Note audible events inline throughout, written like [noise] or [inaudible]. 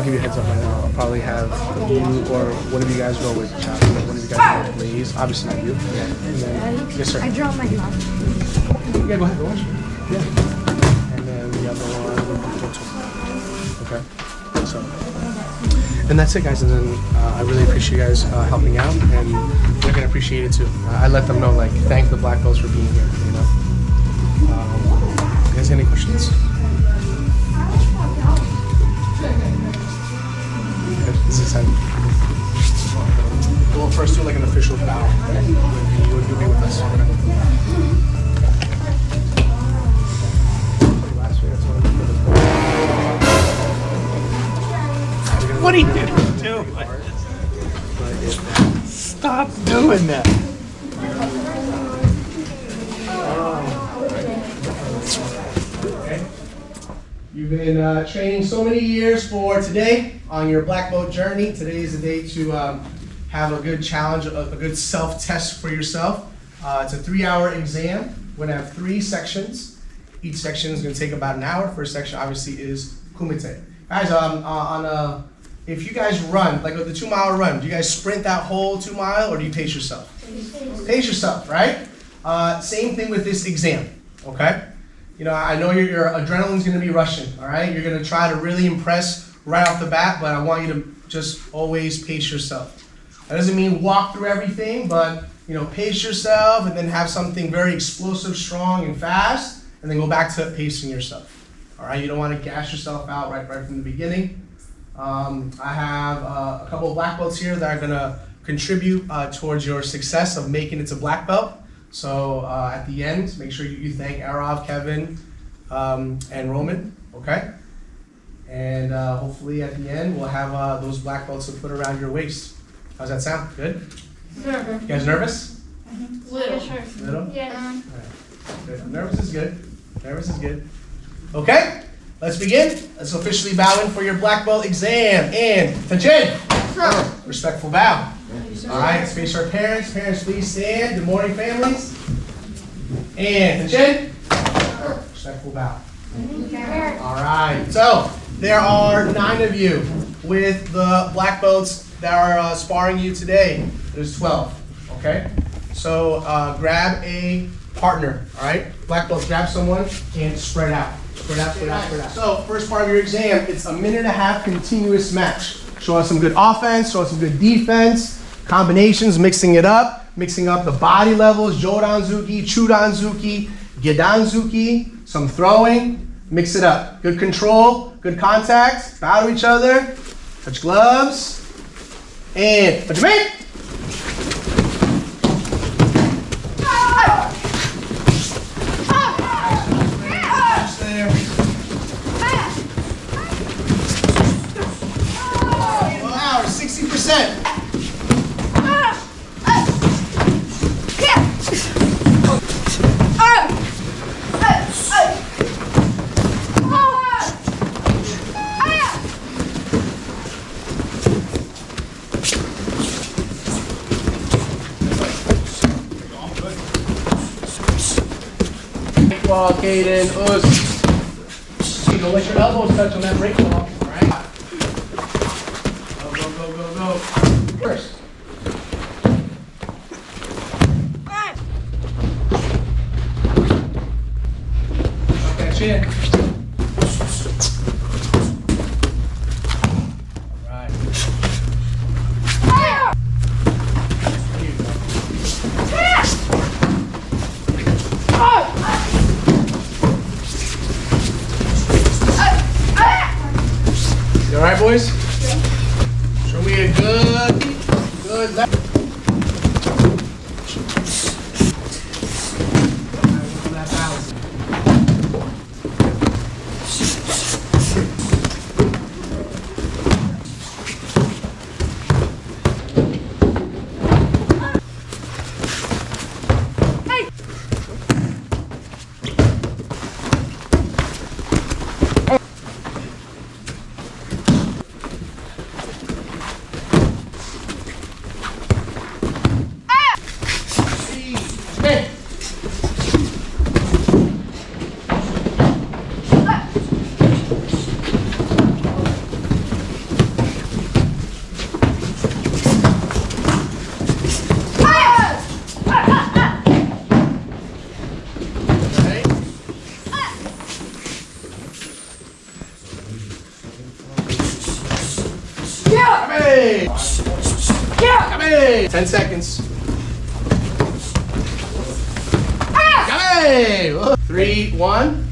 I'll give you a heads up right now. I'll probably have you or one of you guys go with Chop. One of you guys go with Blaze. Obviously not you. And then, yes, sir. I draw my mouth. Yeah, go ahead. Go watch. Yeah. And then the other one would be Joto. Okay. So, and that's it, guys. And then uh, I really appreciate you guys uh, helping out, and they're gonna appreciate it too. Uh, I let them know, like, thank the black belts for being here. You know. Um, you guys have any questions? This is exciting. We'll first do like an official bow. You'll be with us. What are you doing? Stop doing that. You've been uh, training so many years for today on your black belt journey. Today is the day to um, have a good challenge, a, a good self-test for yourself. Uh, it's a three-hour exam. We're gonna have three sections. Each section is gonna take about an hour. First section obviously is kumite. Guys, um, uh, on a, if you guys run, like with the two-mile run, do you guys sprint that whole two mile or do you pace yourself? Pace yourself, right? Uh, same thing with this exam, okay? You know, I know your, your adrenaline's gonna be rushing, all right? You're gonna try to really impress right off the bat, but I want you to just always pace yourself. That doesn't mean walk through everything, but you know, pace yourself and then have something very explosive, strong, and fast, and then go back to pacing yourself. All right, you don't want to gas yourself out right right from the beginning. Um, I have uh, a couple of black belts here that are gonna contribute uh, towards your success of making it to black belt. So uh, at the end, make sure you, you thank Arav, Kevin, um, and Roman. Okay. And uh, hopefully at the end we'll have uh, those black belts to put around your waist. How's that sound? Good. You guys nervous? Yeah, sure. Little. Yeah. Good. Nervous is good. Nervous is good. Okay, let's begin. Let's officially bow in for your black belt exam. And attention, respectful bow. All right, face our parents. Parents, please stand. Good morning, families. And attention, respectful bow. All right, so there are nine of you with the black belts that are uh, sparring you today. There's 12, okay? So uh, grab a partner, all right? Black belts, grab someone and spread out. Spread out, spread out, spread out. So first part of your exam, it's a minute and a half continuous match. Show us some good offense, show us some good defense, combinations, mixing it up, mixing up the body levels, Jodanzuki, Chudanzuki, Gedanzuki, some throwing, mix it up. Good control, good contact, bow to each other, touch gloves, and touch me. Wow, 60%. Caden, Uz. You don't let your elbows touch on that break ball. All right. Go, go, go, go, go. First. Okay, chin. All right. There you go. You all right, boys? Show me a good, good left. That balance. Hey! Hey! 10 seconds. Ah! Hey! Three, one.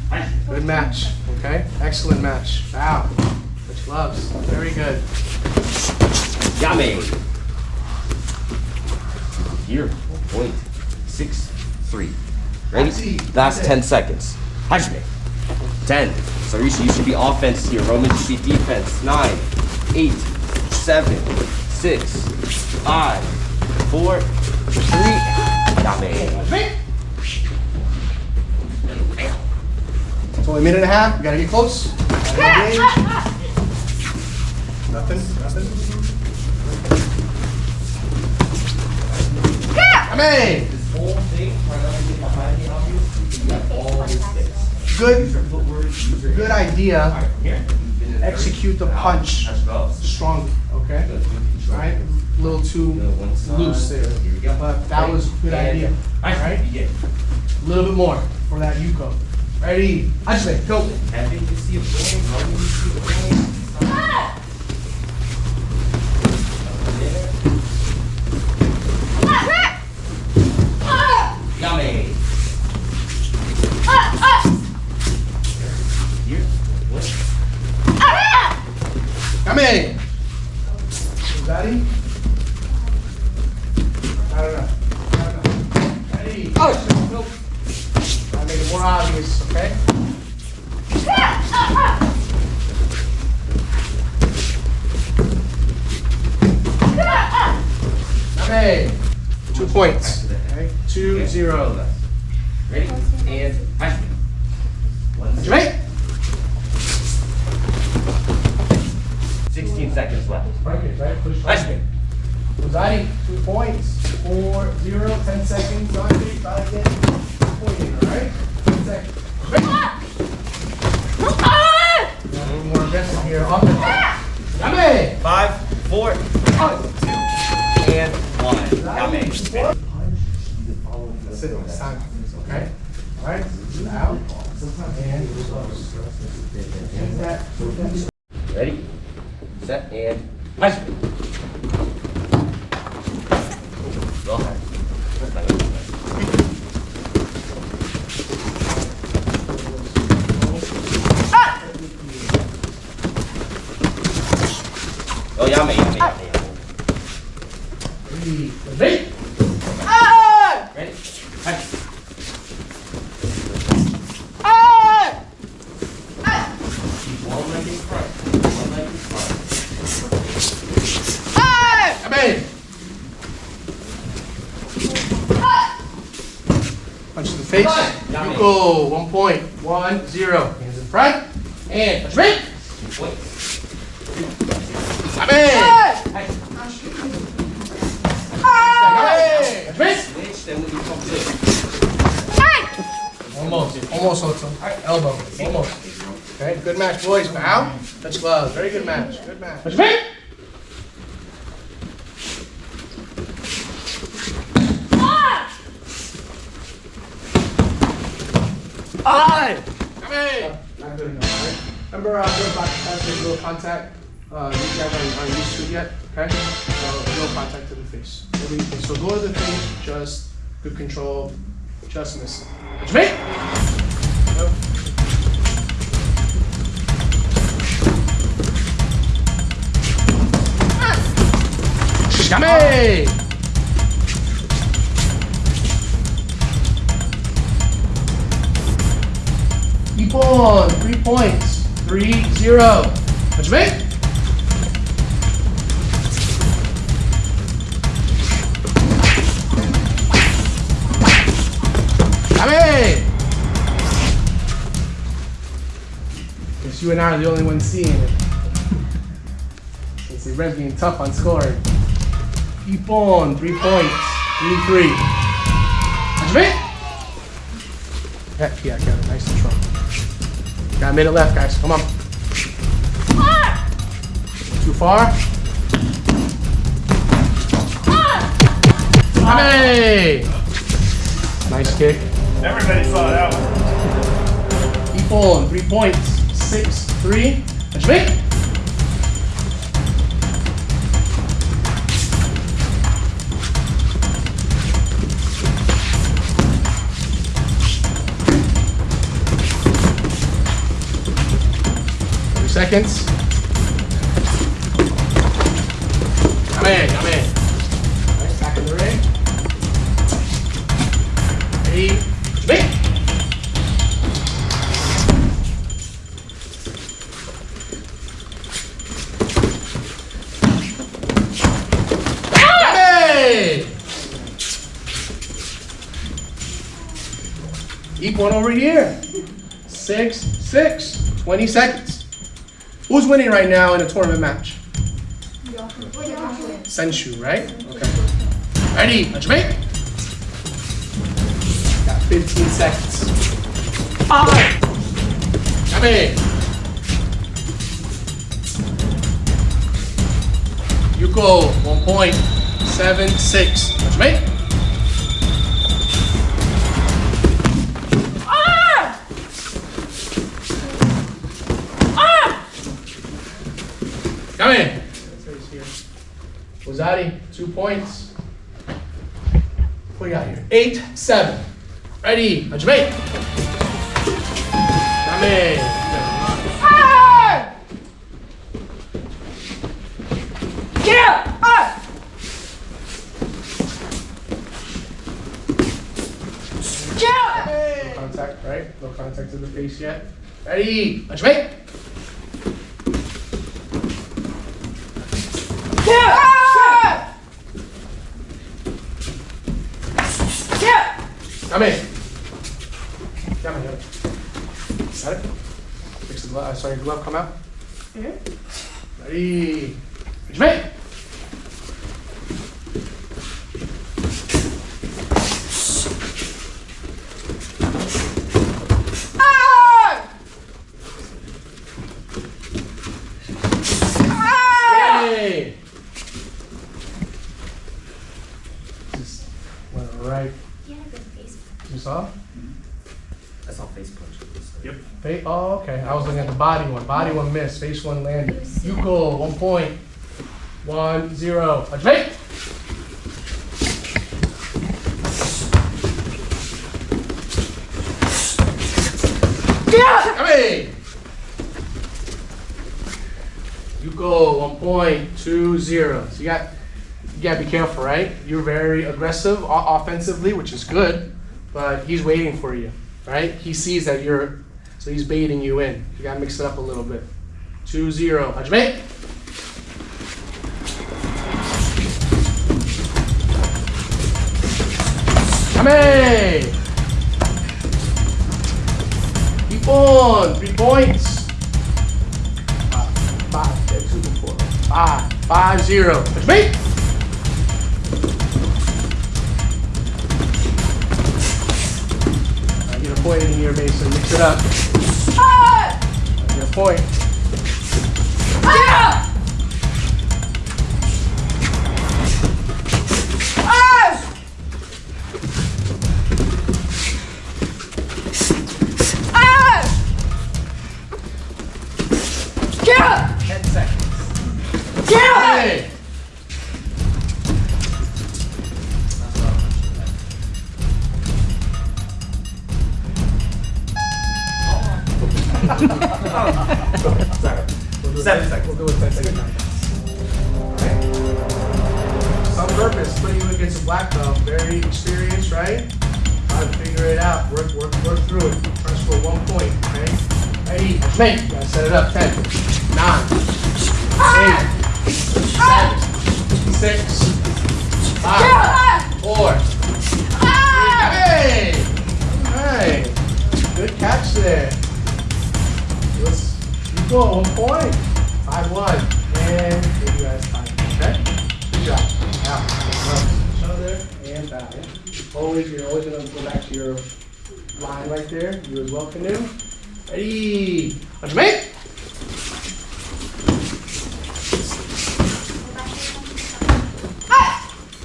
Good match. Okay? Excellent match. Wow. Much loves. Very good. Yame. Here, point six three. Ready? Easy. Last ten seconds. Hajime. Ten. Sarisha, you should be offense here. Roman should be defense. Nine, eight, seven, six, five, four, three. Yame. It's only a minute and a half. We gotta get close. Nothing. Nothing. Amen. This whole thing, behind the obvious. You got all. Good. Good idea. Execute the punch Let's strongly. Okay. Good. Right. A little too Good. One side. loose there. Here we go. But that was a good idea. All right. A little bit more for that Yuko. Ready? Hajime, go. Happy to see a seconds left. Right, right, push. Action. Waza-ari, two points, four, zero, ten seconds, on three, try again. Pointing, all right? Ten seconds. A little more aggressive here, and up. Yame! Five, four, two, and one. Yame. That's it, it's time, okay? All right, out, and. That? Set and action. Go ahead. Oh, yummy, yummy, yummy. three, ready? Ready? Action. Keep one leg in front. One leg in front. Yame! Punch to the face. Yuko, one point, one, zero. Hands in front, and punch! Punch we come to Almost, almost, Otto. Elbow, almost. Okay, good match, boys. Bow, touch gloves. Very good match. Good match. Me. I. Come in. Not good enough, right? Remember, uh, there's no contact. Uh, you guys aren't used to it yet, okay? So, no contact to the face. So go to the face, just good control, just miss it. Touch me. Come in. Keep on. Three points. Three, zero. Touch me. Come in. Guess you and I are the only ones seeing it. Let's see, Red's being tough on scoring. Keep on. Three points. Three, three. Touch me. Yeah, yeah, got it. Nice and strong. Got a minute left, guys. Come on. Too far? Hey! Nice kick. Everybody saw that one. Keep on. Three points. Six, three. Touch me. Seconds. Come in, come in. Nice, back in the ring. Keep one over here. Six, six, 20 seconds. Who's winning right now in a tournament match? Senshu, right? Okay. Ready, let's make. Got 15 seconds. Five. Come in. Yuko, 1.76. Let's make. Come in. Waza-ari, two points. What do you got here? Eight, seven. Ready, Ajay. Come in. No contact, right? No contact to the face yet. Ready, Ajay. Come in. Come in. Got it? Fix the glove. Uh, sorry, glove come out. Ready. Ajay. Okay. I was looking at the body one. Body one missed. Face one landed. Yuko, one point. One, zero. Ajay! Come in! Yuko, one point, two, zero. So you got, you gotta be careful, right? You're very aggressive offensively, which is good, but he's waiting for you, right? He sees that you're, so he's baiting you in. You gotta mix it up a little bit. Two, zero. Hajime! Come Keep on. Three points. Five, five, six, seven, four, five, five, zero. That's me. I get a point in here, Mason. Mix it up. I get a point. Ten Seven seconds. We'll do it ten seconds. Okay. Some purpose, putting you against a black belt, very experienced, right? How to figure it out, work, work, work through it. Press for one point, okay? Ready, make, you gotta set it up, ten, nine, eight, seven, six, five, four, three, hey! Alright, good catch there. Let's, you go, one point, five, one, and give you guys time, okay? Good job. Now, each other and back. Always, you're always gonna go back to your line right there. You as well, canoe. Ready? Make.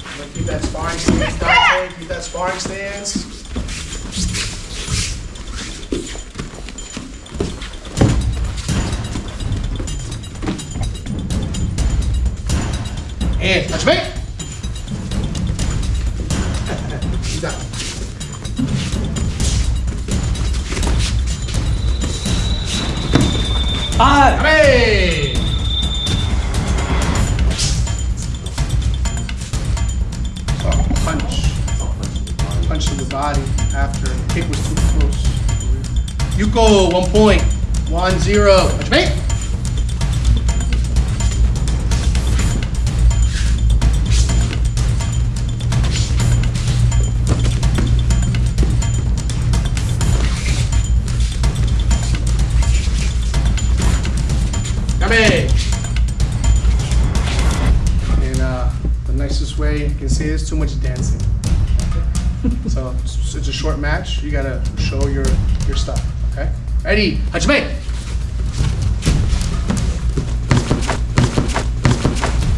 I'm keep that sparring stance. Keep that sparring stance. Done. I. Ah! Hey! Oh, punch. Punch to the body after kick was too close. Yuko, one point. One zero. Punch me. Yame! And uh, the nicest way you can say is too much dancing. [laughs] so it's, it's a short match. You gotta show your your stuff. Okay. Ready? Hajime!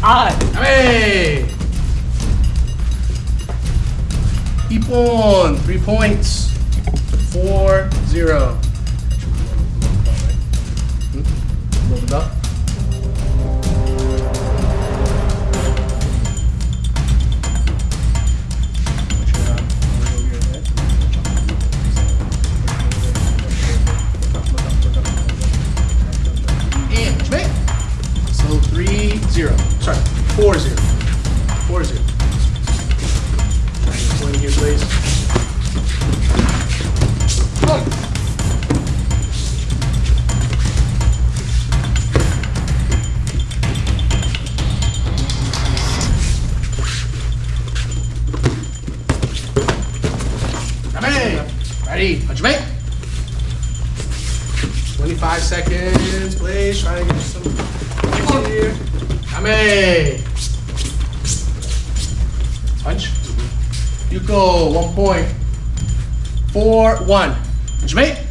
I. Yame! Ippon, three points. Four zero. Hmm? Roll the belt. Ready? Hajime! 25 seconds, please. Try to get some here. Yame! Punch. Yuko, one point. Four, one. Hajime!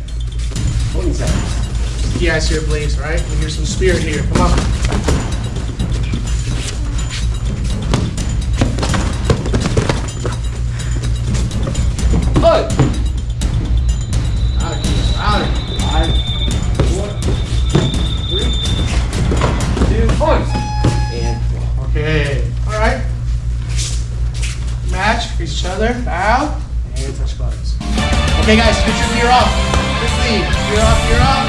20 seconds. You guys here, please, right? We hear some spirit here. Come on. Okay, guys, get your gear off. Quickly, gear off, gear off.